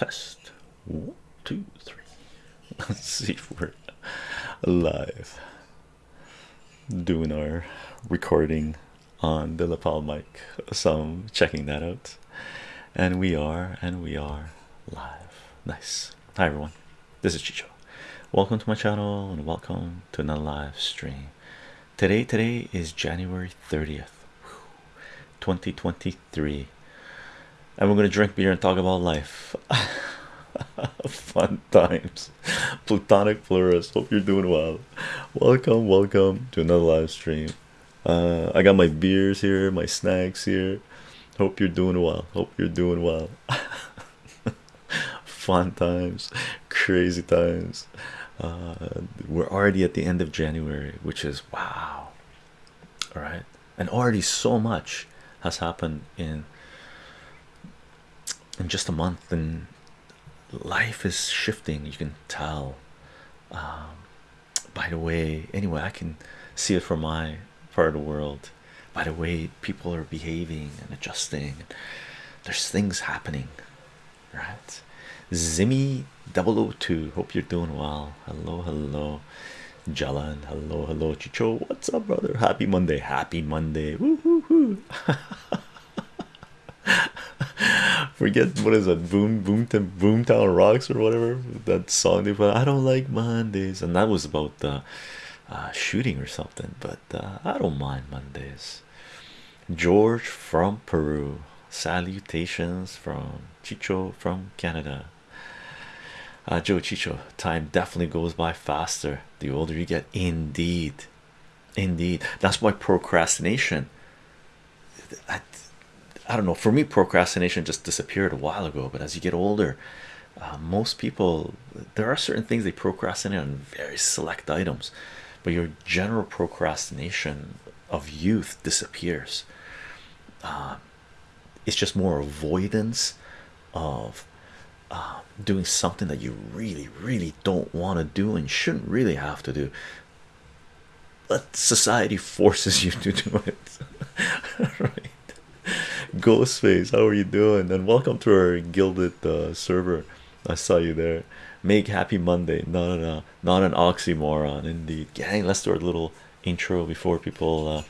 test. One two three. Let's see if we're live. Doing our recording on the lapel mic. So I'm checking that out. And we are and we are live. Nice. Hi everyone. This is Chycho. Welcome to my channel and welcome to another live stream. Today today is January 30th 2023 and we're gonna drink beer and talk about life. Fun times. Platonic florist hope you're doing well. Welcome welcome to another live stream. Uh, I got my beers here my snacks here. Hope you're doing well. Hope you're doing well. Fun times. Crazy times. Uh, we're already at the end of January which is wow. All right? And already so much has happened in in just a month and life is shifting you can tell. Um, by the way anyway I can see it from my part of the world. By the way people are behaving and adjusting there's things happening right? Zimmy 002 hope you're doing well. Hello hello Jalan. Hello hello Chycho. What's up brother? Happy Monday. Happy Monday. Woo -hoo -hoo. forget what is that boom boom to boomtown rocks or whatever? That song they put I don't like Mondays. And that was about the uh, shooting or something but uh, I don't mind Mondays. George from Peru. Salutations from Chycho from Canada. Uh, Joe Chycho time definitely goes by faster the older you get. Indeed. Indeed. That's why procrastination. I, I don't know for me procrastination just disappeared a while ago but as you get older uh, most people there are certain things they procrastinate on very select items but your general procrastination of youth disappears. Uh, it's just more avoidance of uh, doing something that you really really don't want to do and shouldn't really have to do. But society forces you to do it. Right ghostface how are you doing? And welcome to our Guilded uh, server. I saw you there. Make happy monday. No no no. Not an oxymoron indeed. Gang let's do our little intro before people uh,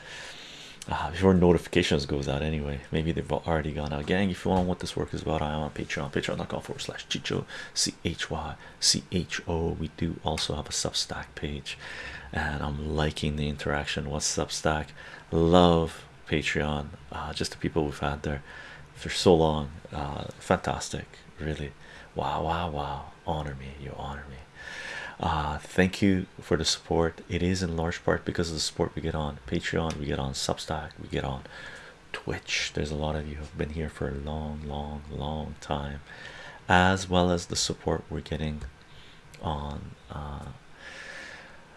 uh, before notifications goes out anyway. Maybe they've already gone out. Gang if you want what this work is about i am on patreon. Patreon.com forward slash chycho. C-h-y c-h-o we do also have a substack page. And i'm liking the interaction. What's substack? Love patreon uh, just the people we've had there for so long. Uh, fantastic really. Wow wow wow. Honor me you honor me. Uh, thank you for the support. It is in large part because of the support we get on patreon we get on substack we get on twitch. There's a lot of you who've been here for a long long long time as well as the support we're getting on uh,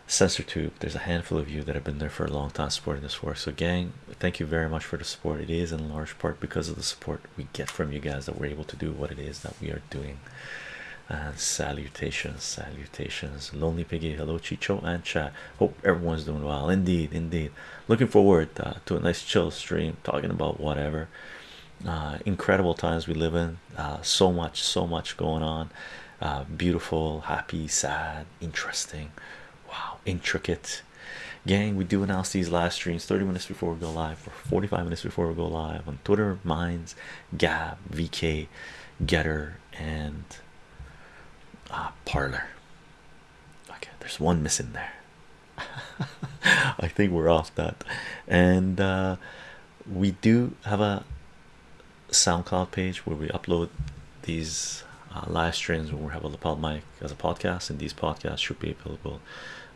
CensorTube there's a handful of you that have been there for a long time supporting this work so gang thank you very much for the support. It is in large part because of the support we get from you guys that we're able to do what it is that we are doing. And salutations salutations. Lonely piggy hello chycho and chat hope everyone's doing well. Indeed indeed. Looking forward uh, to a nice chill stream talking about whatever uh, incredible times we live in. Uh, so much so much going on. Uh, beautiful happy sad interesting wow. Intricate. Gang we do announce these live streams 30 minutes before we go live or 45 minutes before we go live on twitter minds gab vk Gettr and uh, Parler okay there's one missing there. I think we're off that. And uh, we do have a soundcloud page where we upload these uh, live streams when we have a lapel mic as a podcast and these podcasts should be available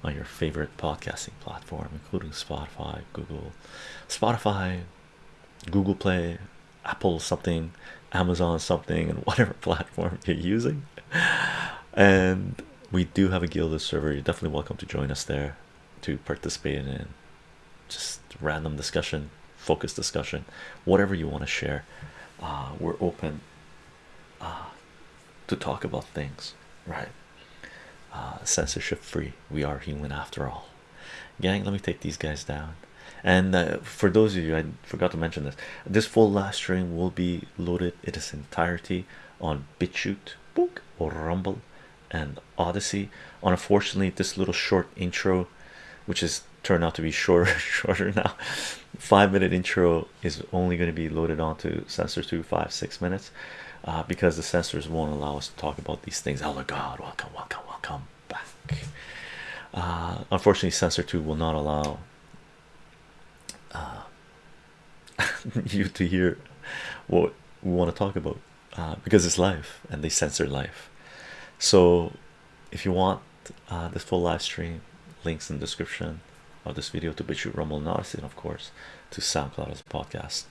on your favorite podcasting platform including spotify google spotify google play apple something amazon something and whatever platform you're using. And we do have a Guilded server. You're definitely welcome to join us there to participate in just random discussion focused discussion whatever you want to share. Uh, we're open to talk about things right? Uh, censorship free. We are human after all. Gang let me take these guys down. And uh, for those of you I forgot to mention this this full live stream will be loaded in its entirety on BitChute, Book or Rumble, and Odysee. Unfortunately, this little short intro, which is turned out to be shorter, shorter now, five minute intro is only going to be loaded onto CensorTube five six minutes uh, because the sensors won't allow us to talk about these things. Oh my God! Welcome, welcome, welcome back. Uh, unfortunately, CensorTube will not allow uh, you to hear what we want to talk about uh, because it's live and they censor live. So, if you want uh, this full live stream, links in the description of this video to BitChute, Rumble, Odysee, and of course to SoundCloud as a podcast.